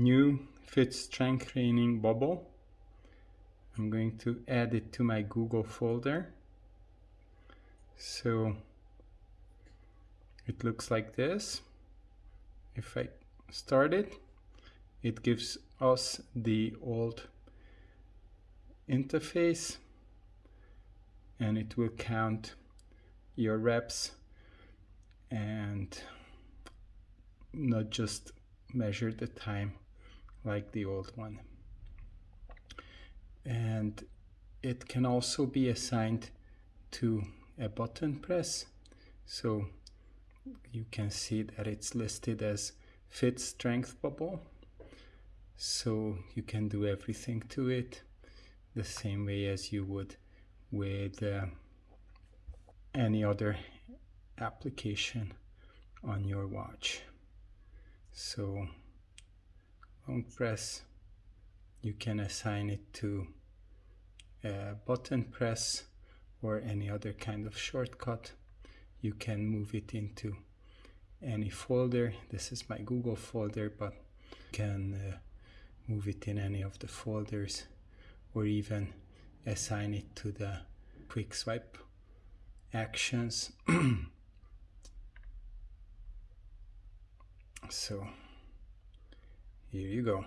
new fit strength training bubble. I'm going to add it to my Google folder. So it looks like this. If I start it, it gives us the old interface and it will count your reps and not just measure the time like the old one. And it can also be assigned to a button press. So you can see that it's listed as fit strength bubble. So you can do everything to it the same way as you would with uh, any other application on your watch. So press, you can assign it to a button press or any other kind of shortcut. You can move it into any folder. This is my Google folder, but you can uh, move it in any of the folders or even assign it to the quick swipe actions. so here you go.